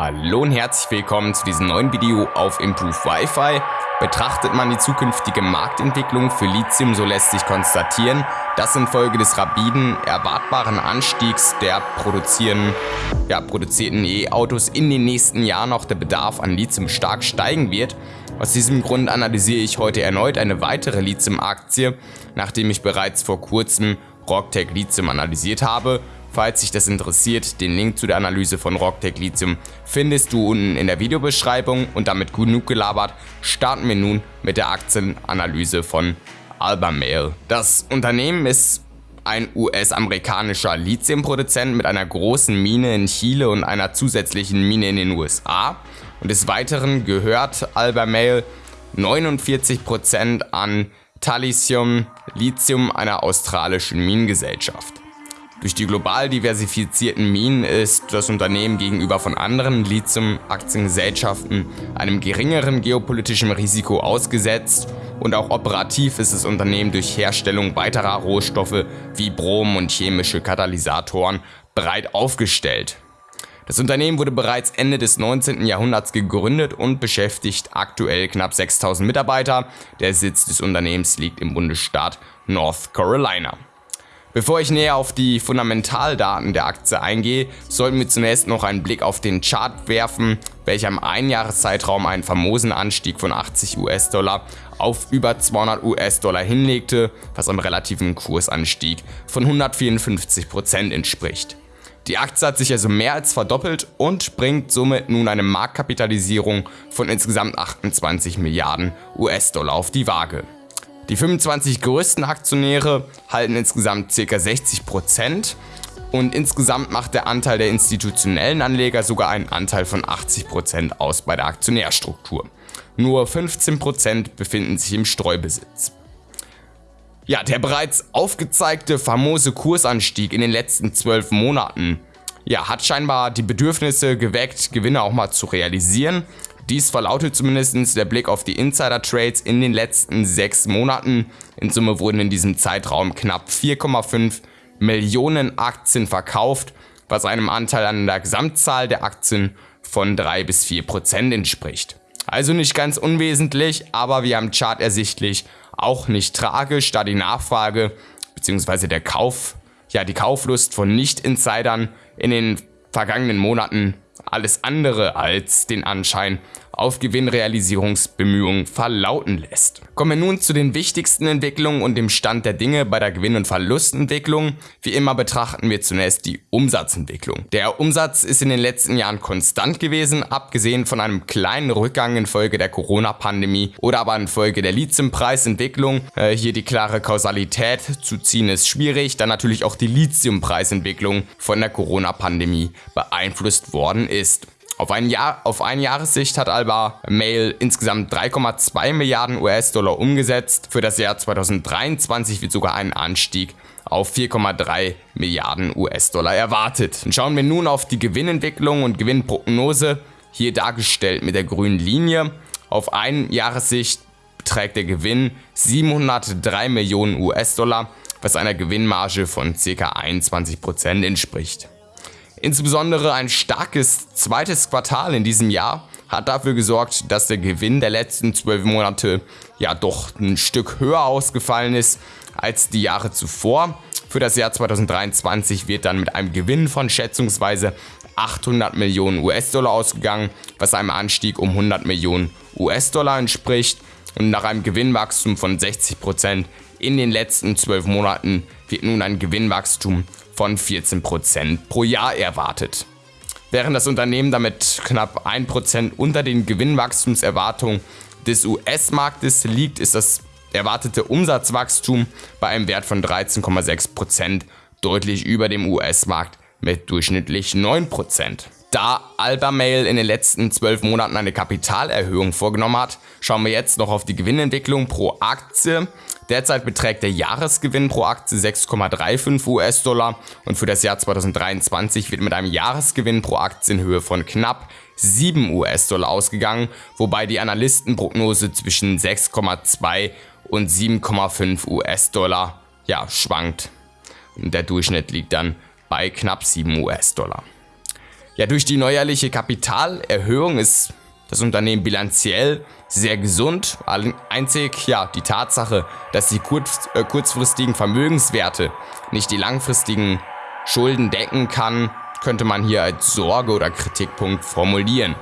Hallo und herzlich willkommen zu diesem neuen Video auf Improve Wi-Fi. Betrachtet man die zukünftige Marktentwicklung für Lithium, so lässt sich konstatieren, dass infolge des rapiden, erwartbaren Anstiegs der ja, produzierten E-Autos in den nächsten Jahren auch der Bedarf an Lithium stark steigen wird. Aus diesem Grund analysiere ich heute erneut eine weitere Lithium-Aktie, nachdem ich bereits vor kurzem Rocktech Lithium analysiert habe Falls dich das interessiert, den Link zu der Analyse von Rocktech Lithium findest du unten in der Videobeschreibung und damit genug gelabert, starten wir nun mit der Aktienanalyse von Albemarle. Das Unternehmen ist ein US-amerikanischer Lithiumproduzent mit einer großen Mine in Chile und einer zusätzlichen Mine in den USA. Und des Weiteren gehört Albemarle 49% an Talisium Lithium einer australischen Minengesellschaft. Durch die global diversifizierten Minen ist das Unternehmen gegenüber von anderen Lithium-Aktiengesellschaften einem geringeren geopolitischen Risiko ausgesetzt und auch operativ ist das Unternehmen durch Herstellung weiterer Rohstoffe wie Brom und chemische Katalysatoren breit aufgestellt. Das Unternehmen wurde bereits Ende des 19. Jahrhunderts gegründet und beschäftigt aktuell knapp 6000 Mitarbeiter. Der Sitz des Unternehmens liegt im Bundesstaat North Carolina. Bevor ich näher auf die Fundamentaldaten der Aktie eingehe, sollten wir zunächst noch einen Blick auf den Chart werfen, welcher im Einjahreszeitraum einen famosen Anstieg von 80 US-Dollar auf über 200 US-Dollar hinlegte, was einem relativen Kursanstieg von 154% entspricht. Die Aktie hat sich also mehr als verdoppelt und bringt somit nun eine Marktkapitalisierung von insgesamt 28 Milliarden US-Dollar auf die Waage. Die 25 größten Aktionäre halten insgesamt ca. 60% und insgesamt macht der Anteil der institutionellen Anleger sogar einen Anteil von 80% aus bei der Aktionärstruktur. Nur 15% befinden sich im Streubesitz. Ja, der bereits aufgezeigte famose Kursanstieg in den letzten 12 Monaten ja, hat scheinbar die Bedürfnisse geweckt, Gewinne auch mal zu realisieren. Dies verlautet zumindest der Blick auf die Insider-Trades in den letzten sechs Monaten. In Summe wurden in diesem Zeitraum knapp 4,5 Millionen Aktien verkauft, was einem Anteil an der Gesamtzahl der Aktien von 3 bis 4 Prozent entspricht. Also nicht ganz unwesentlich, aber wie am Chart ersichtlich auch nicht tragisch, da die Nachfrage bzw. der Kauf, ja die Kauflust von Nicht-Insidern in den vergangenen Monaten alles andere als den Anschein auf Gewinnrealisierungsbemühungen verlauten lässt. Kommen wir nun zu den wichtigsten Entwicklungen und dem Stand der Dinge bei der Gewinn- und Verlustentwicklung. Wie immer betrachten wir zunächst die Umsatzentwicklung. Der Umsatz ist in den letzten Jahren konstant gewesen, abgesehen von einem kleinen Rückgang infolge der Corona-Pandemie oder aber infolge der Lithiumpreisentwicklung. Äh, hier die klare Kausalität zu ziehen ist schwierig, da natürlich auch die Lithiumpreisentwicklung von der Corona-Pandemie beeinflusst worden ist. Auf, ein Jahr, auf eine Jahressicht hat Alba Mail insgesamt 3,2 Milliarden US-Dollar umgesetzt. Für das Jahr 2023 wird sogar ein Anstieg auf 4,3 Milliarden US-Dollar erwartet. Und schauen wir nun auf die Gewinnentwicklung und Gewinnprognose, hier dargestellt mit der grünen Linie. Auf eine Jahressicht beträgt der Gewinn 703 Millionen US-Dollar, was einer Gewinnmarge von ca. 21% entspricht. Insbesondere ein starkes zweites Quartal in diesem Jahr hat dafür gesorgt, dass der Gewinn der letzten zwölf Monate ja doch ein Stück höher ausgefallen ist als die Jahre zuvor. Für das Jahr 2023 wird dann mit einem Gewinn von schätzungsweise 800 Millionen US-Dollar ausgegangen, was einem Anstieg um 100 Millionen US-Dollar entspricht. Und nach einem Gewinnwachstum von 60% in den letzten zwölf Monaten wird nun ein Gewinnwachstum von 14% pro Jahr erwartet. Während das Unternehmen damit knapp 1% unter den Gewinnwachstumserwartungen des US-Marktes liegt, ist das erwartete Umsatzwachstum bei einem Wert von 13,6% deutlich über dem US-Markt mit durchschnittlich 9%. Da Albemarle in den letzten 12 Monaten eine Kapitalerhöhung vorgenommen hat, schauen wir jetzt noch auf die Gewinnentwicklung pro Aktie. Derzeit beträgt der Jahresgewinn pro Aktie 6,35 US-Dollar und für das Jahr 2023 wird mit einem Jahresgewinn pro Aktie in Höhe von knapp 7 US-Dollar ausgegangen, wobei die Analystenprognose zwischen 6,2 und 7,5 US-Dollar ja, schwankt. Und der Durchschnitt liegt dann bei knapp 7 US-Dollar. Ja, durch die neuerliche Kapitalerhöhung ist das Unternehmen bilanziell sehr gesund. Einzig ja die Tatsache, dass die äh, kurzfristigen Vermögenswerte nicht die langfristigen Schulden decken kann, könnte man hier als Sorge oder Kritikpunkt formulieren.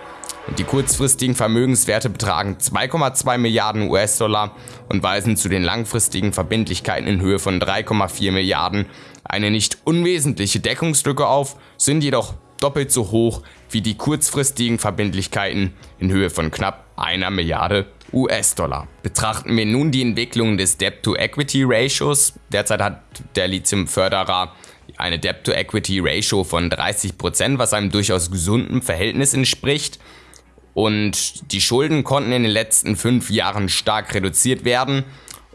Und die kurzfristigen Vermögenswerte betragen 2,2 Milliarden US-Dollar und weisen zu den langfristigen Verbindlichkeiten in Höhe von 3,4 Milliarden eine nicht unwesentliche Deckungslücke auf, sind jedoch doppelt so hoch wie die kurzfristigen Verbindlichkeiten in Höhe von knapp einer Milliarde US-Dollar. Betrachten wir nun die Entwicklung des Debt-to-Equity-Ratios. Derzeit hat der Lithium-Förderer eine Debt-to-Equity-Ratio von 30%, was einem durchaus gesunden Verhältnis entspricht. Und die Schulden konnten in den letzten fünf Jahren stark reduziert werden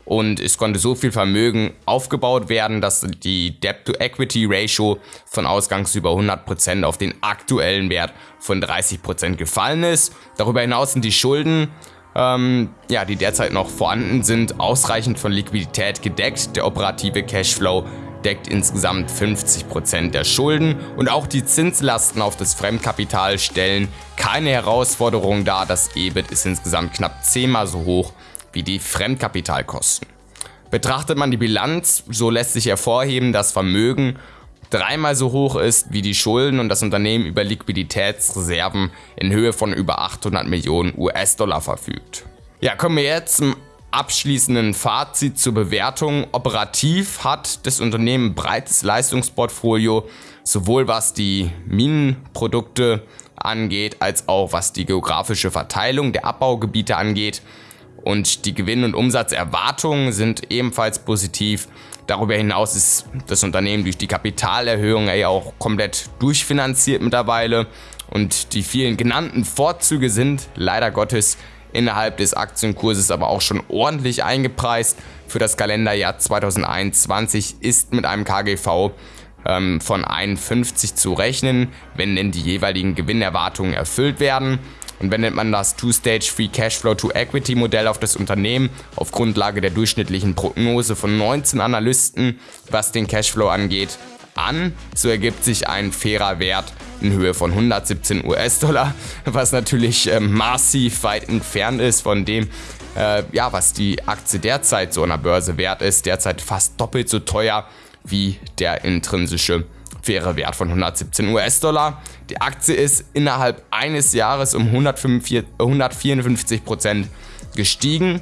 und es konnte so viel Vermögen aufgebaut werden, dass die Debt-to-Equity-Ratio von ausgangs über 100% auf den aktuellen Wert von 30% gefallen ist. Darüber hinaus sind die Schulden, ähm, ja, die derzeit noch vorhanden sind, ausreichend von Liquidität gedeckt. Der operative Cashflow deckt insgesamt 50% der Schulden und auch die Zinslasten auf das Fremdkapital stellen keine Herausforderung dar. Das EBIT ist insgesamt knapp zehnmal so hoch wie die Fremdkapitalkosten. Betrachtet man die Bilanz, so lässt sich hervorheben, dass Vermögen dreimal so hoch ist wie die Schulden und das Unternehmen über Liquiditätsreserven in Höhe von über 800 Millionen US-Dollar verfügt. Ja, kommen wir jetzt zum abschließenden Fazit zur Bewertung. Operativ hat das Unternehmen ein breites Leistungsportfolio, sowohl was die Minenprodukte angeht, als auch was die geografische Verteilung der Abbaugebiete angeht. Und die Gewinn- und Umsatzerwartungen sind ebenfalls positiv. Darüber hinaus ist das Unternehmen durch die Kapitalerhöhung ja auch komplett durchfinanziert mittlerweile. Und die vielen genannten Vorzüge sind leider Gottes innerhalb des Aktienkurses aber auch schon ordentlich eingepreist. Für das Kalenderjahr 2021 ist mit einem KGV ähm, von 51 zu rechnen, wenn denn die jeweiligen Gewinnerwartungen erfüllt werden. Und wendet man das Two-Stage Free Cashflow to Equity Modell auf das Unternehmen auf Grundlage der durchschnittlichen Prognose von 19 Analysten, was den Cashflow angeht, an, so ergibt sich ein fairer Wert in Höhe von 117 US-Dollar, was natürlich äh, massiv weit entfernt ist von dem, äh, ja, was die Aktie derzeit so an der Börse wert ist. Derzeit fast doppelt so teuer wie der intrinsische faire Wert von 117 US-Dollar. Die Aktie ist innerhalb eines Jahres um 154 Prozent gestiegen.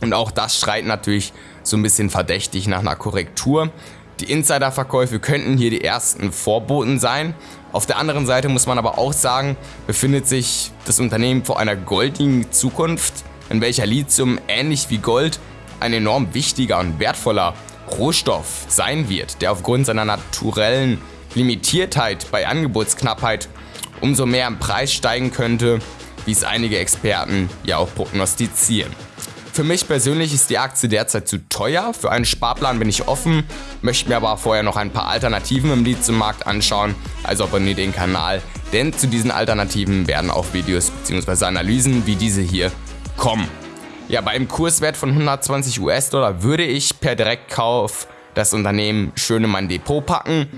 Und auch das schreit natürlich so ein bisschen verdächtig nach einer Korrektur. Die Insiderverkäufe könnten hier die ersten Vorboten sein. Auf der anderen Seite muss man aber auch sagen, befindet sich das Unternehmen vor einer goldigen Zukunft, in welcher Lithium ähnlich wie Gold ein enorm wichtiger und wertvoller Rohstoff sein wird, der aufgrund seiner naturellen Limitiertheit bei Angebotsknappheit umso mehr im Preis steigen könnte, wie es einige Experten ja auch prognostizieren. Für mich persönlich ist die Aktie derzeit zu teuer. Für einen Sparplan bin ich offen, möchte mir aber vorher noch ein paar Alternativen im Lithium-Markt anschauen, also abonniere den Kanal, denn zu diesen Alternativen werden auch Videos bzw. Analysen wie diese hier kommen. Ja, bei einem Kurswert von 120 US-Dollar würde ich per Direktkauf das Unternehmen schön in mein Depot packen.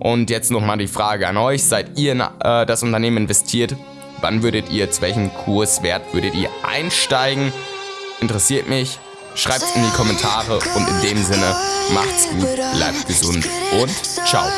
Und jetzt nochmal die Frage an euch, seid ihr in äh, das Unternehmen investiert? Wann würdet ihr, zu welchem Kurswert würdet ihr einsteigen? Interessiert mich. Schreibt es in die Kommentare und in dem Sinne, macht's gut, bleibt gesund und ciao.